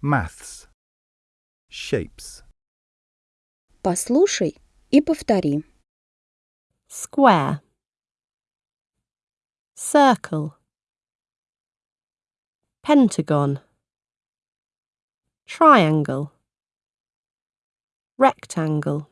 Maths. Shapes. Послушай и повтори. square, circle, pentagon, triangle, rectangle.